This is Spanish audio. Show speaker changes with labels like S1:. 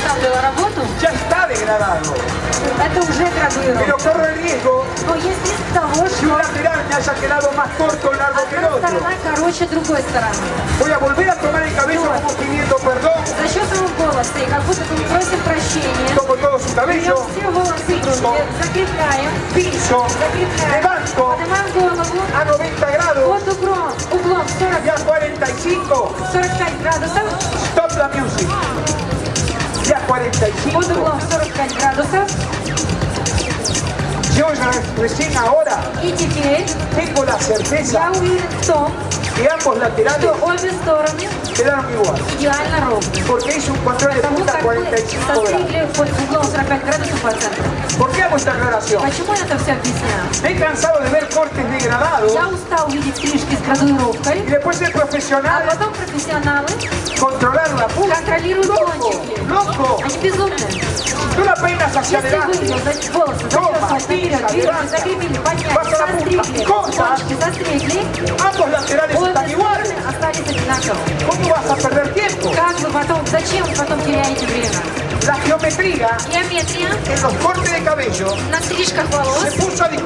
S1: оставлю работу,
S2: ya está degradado.
S1: это уже
S2: Pero
S1: градуировка.
S2: corre el riesgo
S1: Но есть риск того,
S2: que un
S1: что
S2: lateral me haya quedado más corto o largo que el
S1: одна
S2: otro.
S1: сторона короче другой стороны.
S2: Voy a volver a tomar el cabello como pidiendo perdón.
S1: За счет своего голоса, и как будто мы просим прощения,
S2: Tomo todo su
S1: берем
S2: cabello,
S1: все волосы груди, закрепляем,
S2: piso,
S1: закрепляем,
S2: levanto
S1: поднимаем голову
S2: a 90 grados
S1: под углом, углом 40,
S2: y a 45.
S1: 45 градусов,
S2: Stop la music. Y a
S1: под
S2: 45.
S1: углом 45 градусов.
S2: Yo ya recién ahora
S1: И теперь
S2: tengo la certeza
S1: я
S2: y ambos laterales quedaron igual. Porque hizo un control de punta 45 grados. ¿Por qué hago esta aclaración? Me he cansado de ver cortes degradados y después
S1: el
S2: profesional controlar la punta. ¡Loco! ¡Loco! Tú la peinas hacia adelante.
S1: Toma, pisa,
S2: levanta. Pasa
S1: la
S2: punta. Corta.
S1: Стороны остались одинаковыми.
S2: ¿Cómo vas a perder tiempo?
S1: Как вы потом, зачем вы потом теряете время?
S2: La geometría
S1: Геометрия
S2: en los cortes de cabello
S1: на стрижках волос
S2: se puso a.